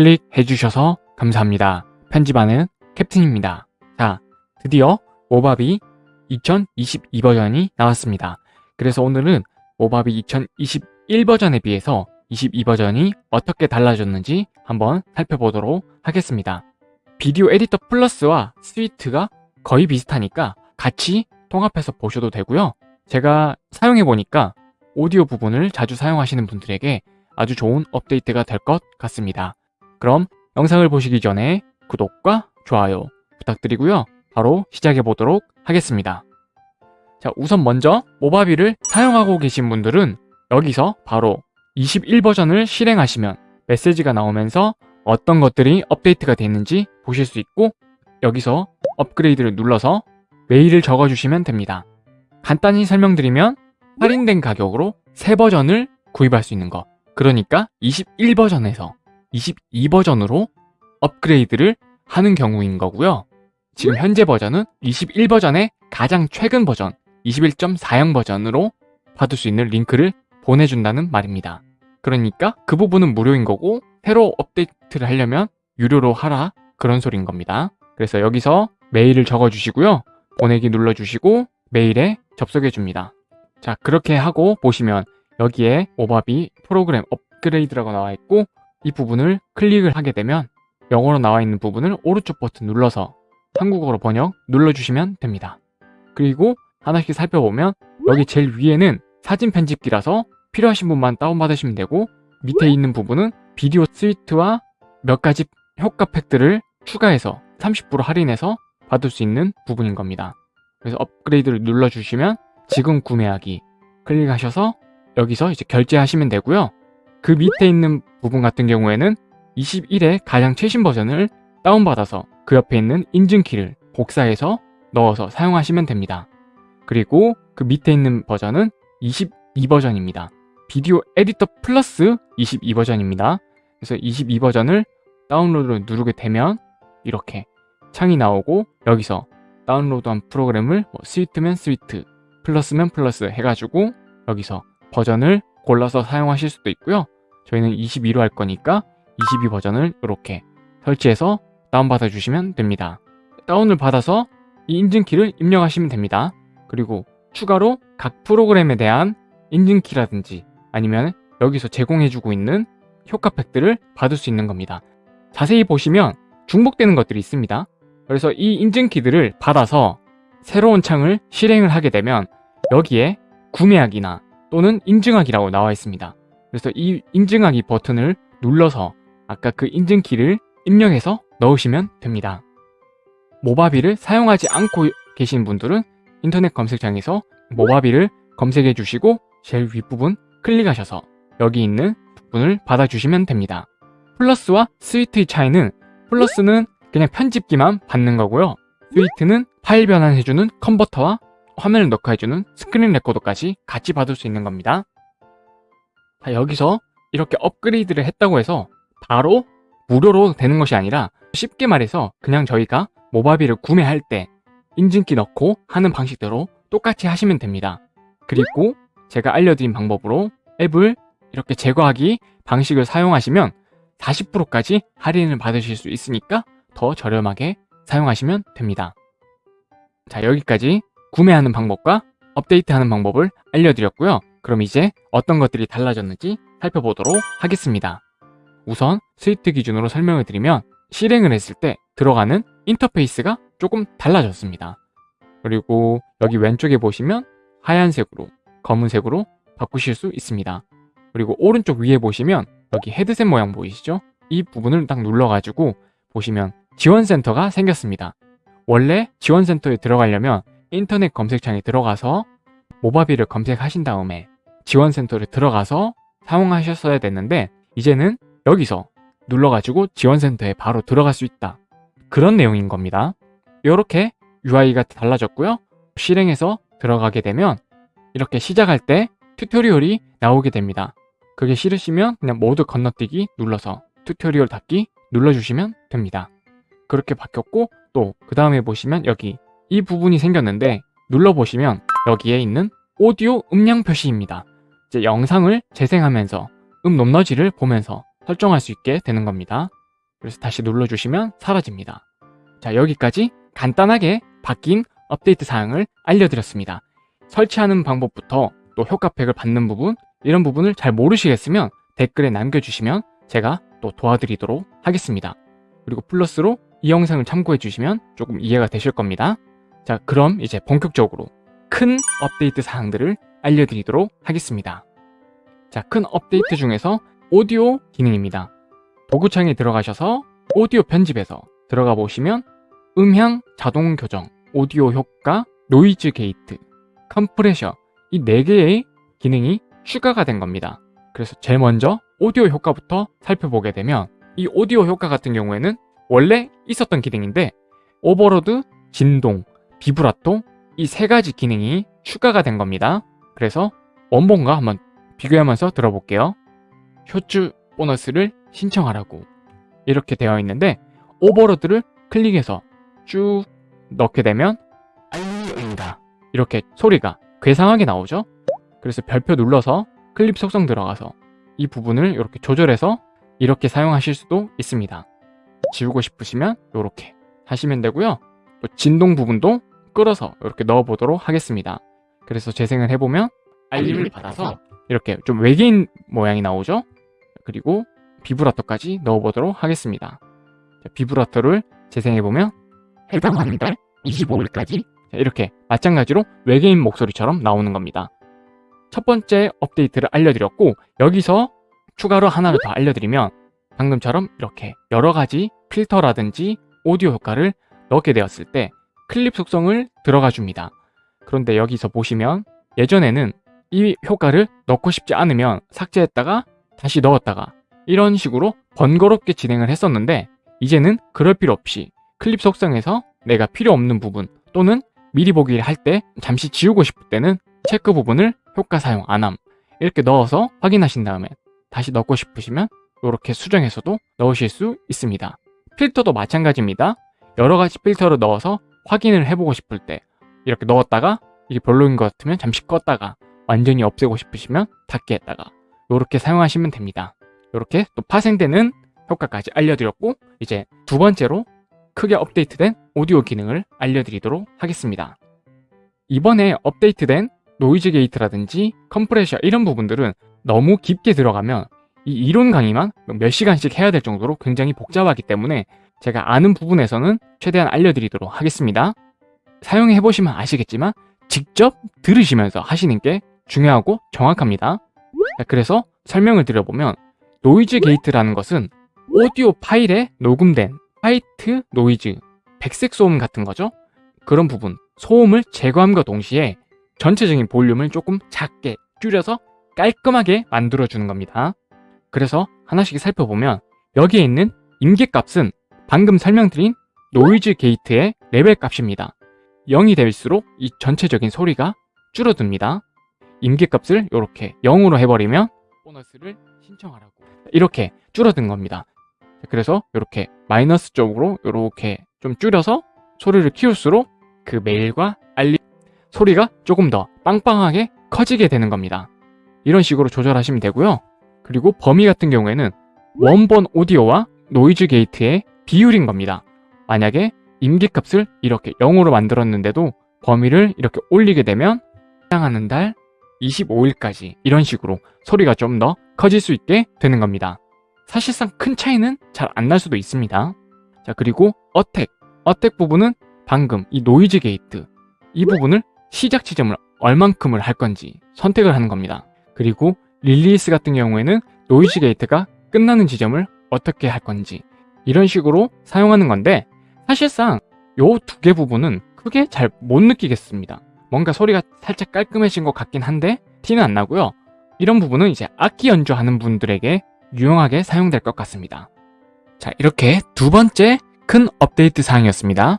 클릭해 주셔서 감사합니다. 편집하는 캡틴입니다. 자, 드디어 모바비 2022 버전이 나왔습니다. 그래서 오늘은 모바비 2021 버전에 비해서 22 버전이 어떻게 달라졌는지 한번 살펴보도록 하겠습니다. 비디오 에디터 플러스와 스위트가 거의 비슷하니까 같이 통합해서 보셔도 되고요. 제가 사용해보니까 오디오 부분을 자주 사용하시는 분들에게 아주 좋은 업데이트가 될 것 같습니다. 그럼 영상을 보시기 전에 구독과 좋아요 부탁드리고요. 바로 시작해 보도록 하겠습니다. 자, 우선 먼저 모바비를 사용하고 계신 분들은 여기서 바로 21 버전을 실행하시면 메시지가 나오면서 어떤 것들이 업데이트가 됐는지 보실 수 있고 여기서 업그레이드를 눌러서 메일을 적어주시면 됩니다. 간단히 설명드리면 할인된 가격으로 새 버전을 구입할 수 있는 것 그러니까 21 버전에서 22 버전으로 업그레이드를 하는 경우인 거고요. 지금 현재 버전은 21 버전의 가장 최근 버전 21.40 버전으로 받을 수 있는 링크를 보내준다는 말입니다. 그러니까 그 부분은 무료인 거고 새로 업데이트를 하려면 유료로 하라 그런 소리인 겁니다. 그래서 여기서 메일을 적어주시고요. 보내기 눌러주시고 메일에 접속해 줍니다. 자 그렇게 하고 보시면 여기에 모바비 프로그램 업그레이드라고 나와 있고 이 부분을 클릭을 하게 되면 영어로 나와 있는 부분을 오른쪽 버튼 눌러서 한국어로 번역 눌러주시면 됩니다. 그리고 하나씩 살펴보면 여기 제일 위에는 사진 편집기라서 필요하신 분만 다운받으시면 되고 밑에 있는 부분은 비디오 스위트와 몇 가지 효과 팩들을 추가해서 30% 할인해서 받을 수 있는 부분인 겁니다. 그래서 업그레이드를 눌러주시면 지금 구매하기 클릭하셔서 여기서 이제 결제하시면 되고요. 그 밑에 있는 부분 같은 경우에는 21의 가장 최신 버전을 다운받아서 그 옆에 있는 인증키를 복사해서 넣어서 사용하시면 됩니다. 그리고 그 밑에 있는 버전은 22 버전입니다. 비디오 에디터 플러스 22 버전입니다. 그래서 22 버전을 다운로드를 누르게 되면 이렇게 창이 나오고 여기서 다운로드한 프로그램을 뭐 스위트면 스위트, 플러스면 플러스 해가지고 여기서 버전을 골라서 사용하실 수도 있고요. 저희는 22로 할 거니까 22 버전을 이렇게 설치해서 다운받아 주시면 됩니다. 다운을 받아서 이 인증키를 입력하시면 됩니다. 그리고 추가로 각 프로그램에 대한 인증키라든지 아니면 여기서 제공해주고 있는 효과팩들을 받을 수 있는 겁니다. 자세히 보시면 중복되는 것들이 있습니다. 그래서 이 인증키들을 받아서 새로운 창을 실행을 하게 되면 여기에 구매하기나 또는 인증하기라고 나와 있습니다. 그래서 이 인증하기 버튼을 눌러서 아까 그 인증키를 입력해서 넣으시면 됩니다. Movavi를 사용하지 않고 계신 분들은 인터넷 검색창에서 Movavi를 검색해 주시고 제일 윗부분 클릭하셔서 여기 있는 부분을 받아주시면 됩니다. 플러스와 Suite의 차이는 플러스는 그냥 편집기만 받는 거고요. Suite는 파일 변환해주는 컨버터와 화면을 녹화해주는 스크린 레코더까지 같이 받을 수 있는 겁니다. 자, 여기서 이렇게 업그레이드를 했다고 해서 바로 무료로 되는 것이 아니라 쉽게 말해서 그냥 저희가 모바비를 구매할 때 인증키 넣고 하는 방식대로 똑같이 하시면 됩니다. 그리고 제가 알려드린 방법으로 앱을 이렇게 제거하기 방식을 사용하시면 40%까지 할인을 받으실 수 있으니까 더 저렴하게 사용하시면 됩니다. 자 여기까지 구매하는 방법과 업데이트하는 방법을 알려드렸고요. 그럼 이제 어떤 것들이 달라졌는지 살펴보도록 하겠습니다. 우선 스위트 기준으로 설명을 드리면 실행을 했을 때 들어가는 인터페이스가 조금 달라졌습니다. 그리고 여기 왼쪽에 보시면 하얀색으로 검은색으로 바꾸실 수 있습니다. 그리고 오른쪽 위에 보시면 여기 헤드셋 모양 보이시죠? 이 부분을 딱 눌러가지고 보시면 지원센터가 생겼습니다. 원래 지원센터에 들어가려면 인터넷 검색창에 들어가서 모바비를 검색하신 다음에 지원센터를 들어가서 사용하셨어야 됐는데 이제는 여기서 눌러가지고 지원센터에 바로 들어갈 수 있다. 그런 내용인 겁니다. 이렇게 UI가 달라졌고요. 실행해서 들어가게 되면 이렇게 시작할 때 tutorial이 나오게 됩니다. 그게 싫으시면 그냥 모두 건너뛰기 눌러서 tutorial 닫기 눌러주시면 됩니다. 그렇게 바뀌었고 또 그 다음에 보시면 여기 이 부분이 생겼는데 눌러보시면 여기에 있는 오디오 음량 표시입니다. 이제 영상을 재생하면서 음 높낮이를 보면서 설정할 수 있게 되는 겁니다. 그래서 다시 눌러주시면 사라집니다. 자, 여기까지 간단하게 바뀐 업데이트 사항을 알려드렸습니다. 설치하는 방법부터 또 효과팩을 받는 부분 이런 부분을 잘 모르시겠으면 댓글에 남겨주시면 제가 또 도와드리도록 하겠습니다. 그리고 플러스로 이 영상을 참고해 주시면 조금 이해가 되실 겁니다. 자 그럼 이제 본격적으로 큰 업데이트 사항들을 알려드리도록 하겠습니다. 자 큰 업데이트 중에서 오디오 기능입니다. 도구창에 들어가셔서 오디오 편집에서 들어가 보시면 음향 자동 교정, 오디오 효과, noise gate, compressor 이 4개의 기능이 추가가 된 겁니다. 그래서 제일 먼저 오디오 효과부터 살펴보게 되면 이 오디오 효과 같은 경우에는 원래 있었던 기능인데 overload, 진동, 비브라토 이세 가지 기능이 추가가 된 겁니다. 그래서 원본과 한번 비교하면서 들어볼게요. 효주 보너스를 신청하라고 이렇게 되어 있는데 overload를 클릭해서 쭉 넣게 되면 알림입니다. 이렇게 소리가 괴상하게 나오죠? 그래서 별표 눌러서 클립 속성 들어가서 이 부분을 이렇게 조절해서 이렇게 사용하실 수도 있습니다. 지우고 싶으시면 이렇게 하시면 되고요. 또 진동 부분도 끌어서 이렇게 넣어보도록 하겠습니다. 그래서 재생을 해보면 알림을 받아서 이렇게 좀 외계인 모양이 나오죠? 그리고 비브라토까지 넣어보도록 하겠습니다. 비브라토를 재생해보면 해당하는 25일까지 이렇게 마찬가지로 외계인 목소리처럼 나오는 겁니다. 첫 번째 업데이트를 알려드렸고 여기서 추가로 하나를 더 알려드리면 방금처럼 이렇게 여러 가지 필터라든지 오디오 효과를 넣게 되었을 때 클립 속성을 들어가 줍니다. 그런데 여기서 보시면 예전에는 이 효과를 넣고 싶지 않으면 삭제했다가 다시 넣었다가 이런 식으로 번거롭게 진행을 했었는데 이제는 그럴 필요 없이 클립 속성에서 내가 필요 없는 부분 또는 미리 보기를 할때 잠시 지우고 싶을 때는 체크 부분을 효과 사용 안함 이렇게 넣어서 확인하신 다음에 다시 넣고 싶으시면 이렇게 수정해서도 넣으실 수 있습니다. 필터도 마찬가지입니다. 여러 가지 필터를 넣어서 확인을 해보고 싶을 때 이렇게 넣었다가 이게 별로인 것 같으면 잠시 껐다가 완전히 없애고 싶으시면 닫게 했다가 이렇게 사용하시면 됩니다. 이렇게 또 파생되는 효과까지 알려드렸고 이제 두 번째로 크게 업데이트된 오디오 기능을 알려드리도록 하겠습니다. 이번에 업데이트된 noise gate라든지 compressor 이런 부분들은 너무 깊게 들어가면 이 이론 강의만 몇 시간씩 해야 될 정도로 굉장히 복잡하기 때문에 제가 아는 부분에서는 최대한 알려드리도록 하겠습니다. 사용해보시면 아시겠지만 직접 들으시면서 하시는 게 중요하고 정확합니다. 그래서 설명을 드려보면 noise gate라는 것은 오디오 파일에 녹음된 white noise, 백색 소음 같은 거죠. 그런 부분, 소음을 제거함과 동시에 전체적인 볼륨을 조금 작게 줄여서 깔끔하게 만들어주는 겁니다. 그래서 하나씩 살펴보면 여기에 있는 임계값은 방금 설명드린 noise gate의 레벨 값입니다. 0이 될수록 이 전체적인 소리가 줄어듭니다. 임계값을 이렇게 0으로 해버리면 보너스를 신청하라고 이렇게 줄어든 겁니다. 그래서 이렇게 마이너스 쪽으로 이렇게 좀 줄여서 소리를 키울수록 그 메일과 알림 소리가 조금 더 빵빵하게 커지게 되는 겁니다. 이런 식으로 조절하시면 되고요. 그리고 범위 같은 경우에는 원본 오디오와 noise gate의 비율인 겁니다. 만약에 임계값을 이렇게 0으로 만들었는데도 범위를 이렇게 올리게 되면 해당하는 달 25일까지 이런 식으로 소리가 좀 더 커질 수 있게 되는 겁니다. 사실상 큰 차이는 잘 안 날 수도 있습니다. 자 그리고 attack attack 부분은 방금 이 noise gate 이 부분을 시작 지점을 얼만큼을 할 건지 선택을 하는 겁니다. 그리고 release 같은 경우에는 noise gate가 끝나는 지점을 어떻게 할 건지 이런 식으로 사용하는 건데 사실상 요 두 개 부분은 크게 잘 못 느끼겠습니다. 뭔가 소리가 살짝 깔끔해진 것 같긴 한데 티는 안 나고요. 이런 부분은 이제 악기 연주하는 분들에게 유용하게 사용될 것 같습니다. 자 이렇게 두 번째 큰 업데이트 사항이었습니다.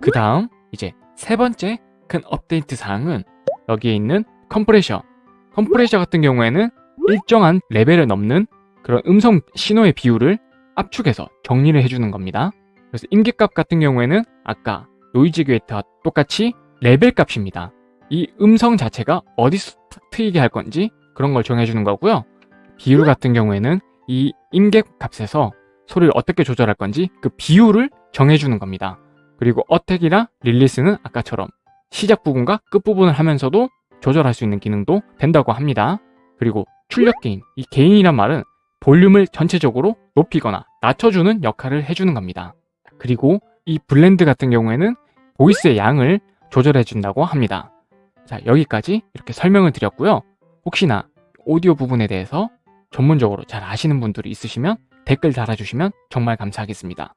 그 다음 이제 세 번째 큰 업데이트 사항은 여기에 있는 compressor compressor 같은 경우에는 일정한 레벨을 넘는 그런 음성 신호의 비율을 압축해서 정리를 해주는 겁니다. 그래서 임계값 같은 경우에는 아까 noise gate와 똑같이 레벨 값입니다. 이 음성 자체가 어디서 트이게 할 건지 그런 걸 정해주는 거고요. 비율 같은 경우에는 이 임계 값에서 소리를 어떻게 조절할 건지 그 비율을 정해주는 겁니다. 그리고 attack이랑 release는 아까처럼 시작 부분과 끝 부분을 하면서도 조절할 수 있는 기능도 된다고 합니다. 그리고 출력 gain, 이 gain이란 말은 볼륨을 전체적으로 높이거나 낮춰주는 역할을 해주는 겁니다. 그리고 이 blend 같은 경우에는 voice의 양을 조절해 준다고 합니다. 자, 여기까지 이렇게 설명을 드렸고요. 혹시나 오디오 부분에 대해서 전문적으로 잘 아시는 분들이 있으시면 댓글 달아주시면 정말 감사하겠습니다.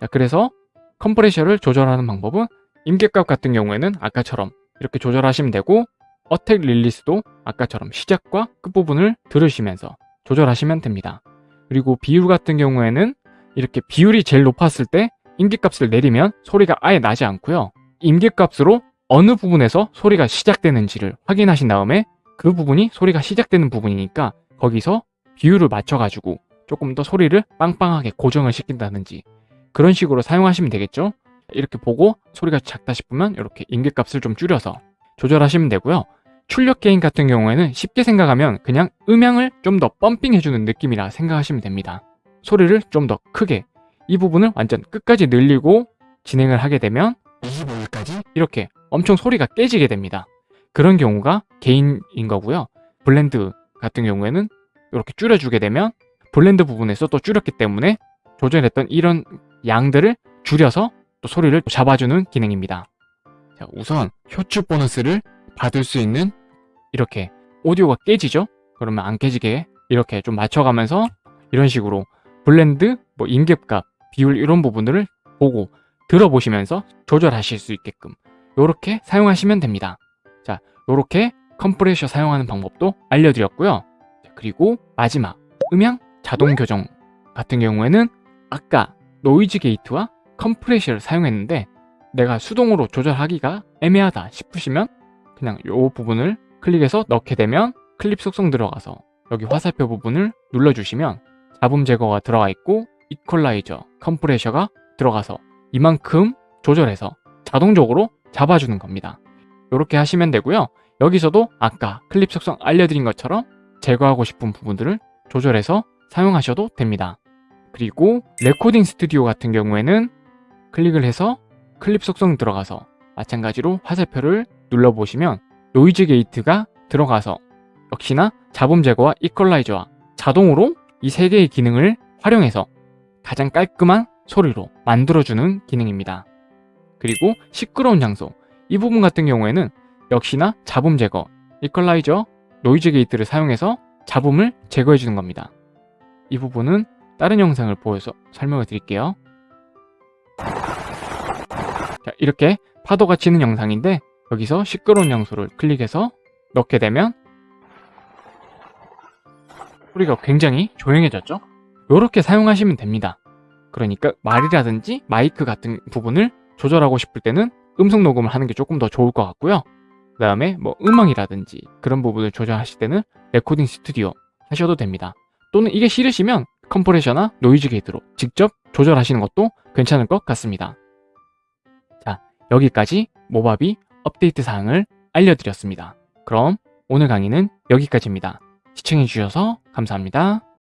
자, 그래서 컴프레셔를 조절하는 방법은 임계값 같은 경우에는 아까처럼 이렇게 조절하시면 되고 어택 릴리스도 아까처럼 시작과 끝부분을 들으시면서 조절하시면 됩니다. 그리고 비율 같은 경우에는 이렇게 비율이 제일 높았을 때 임계값을 내리면 소리가 아예 나지 않고요. 임계값으로 어느 부분에서 소리가 시작되는지를 확인하신 다음에 그 부분이 소리가 시작되는 부분이니까 거기서 비율을 맞춰가지고 조금 더 소리를 빵빵하게 고정을 시킨다든지 그런 식으로 사용하시면 되겠죠? 이렇게 보고 소리가 작다 싶으면 이렇게 임계값을 좀 줄여서 조절하시면 되고요. 출력 게인 같은 경우에는 쉽게 생각하면 그냥 음향을 좀 더 펌핑 해주는 느낌이라 생각하시면 됩니다. 소리를 좀 더 크게 이 부분을 완전 끝까지 늘리고 진행을 하게 되면 25일까지 이렇게 엄청 소리가 깨지게 됩니다. 그런 경우가 gain인 거고요. blend 같은 경우에는 이렇게 줄여주게 되면 blend 부분에서 또 줄였기 때문에 조절했던 이런 양들을 줄여서 또 소리를 잡아주는 기능입니다. 자, 우선 효추 보너스를 받을 수 있는 이렇게 오디오가 깨지죠? 그러면 안 깨지게 이렇게 좀 맞춰가면서 이런 식으로 blend, 뭐 임계값, 비율 이런 부분들을 보고 들어보시면서 조절하실 수 있게끔 이렇게 사용하시면 됩니다. 자, 이렇게 컴프레셔 사용하는 방법도 알려드렸고요. 자, 그리고 마지막 음향 자동 교정 같은 경우에는 아까 노이즈 게이트와 컴프레셔를 사용했는데 내가 수동으로 조절하기가 애매하다 싶으시면 그냥 이 부분을 클릭해서 넣게 되면 클립 속성 들어가서 여기 화살표 부분을 눌러주시면 잡음 제거가 들어가 있고 이퀄라이저, 컴프레셔가 들어가서 이만큼 조절해서 자동적으로 잡아주는 겁니다. 이렇게 하시면 되고요. 여기서도 아까 클립 속성 알려드린 것처럼 제거하고 싶은 부분들을 조절해서 사용하셔도 됩니다. 그리고 레코딩 스튜디오 같은 경우에는 클릭을 해서 클립 속성 들어가서 마찬가지로 화살표를 눌러보시면 노이즈 게이트가 들어가서 역시나 잡음 제거와 이퀄라이저와 자동으로 이 세 개의 기능을 활용해서 가장 깔끔한 소리로 만들어주는 기능입니다. 그리고 시끄러운 장소 이 부분 같은 경우에는 역시나 잡음 제거, 이퀄라이저, 노이즈 게이트를 사용해서 잡음을 제거해 주는 겁니다. 이 부분은 다른 영상을 보여서 설명을 드릴게요. 자, 이렇게 파도가 치는 영상인데 여기서 시끄러운 장소를 클릭해서 넣게 되면 소리가 굉장히 조용해졌죠? 이렇게 사용하시면 됩니다. 그러니까 말이라든지 마이크 같은 부분을 조절하고 싶을 때는 음성 녹음을 하는 게 조금 더 좋을 것 같고요. 그 다음에 뭐 음악이라든지 그런 부분을 조절하실 때는 레코딩 스튜디오 하셔도 됩니다. 또는 이게 싫으시면 컴프레셔나 노이즈 게이트로 직접 조절하시는 것도 괜찮을 것 같습니다. 자, 여기까지 모바비 업데이트 사항을 알려드렸습니다. 그럼 오늘 강의는 여기까지입니다. 시청해주셔서 감사합니다.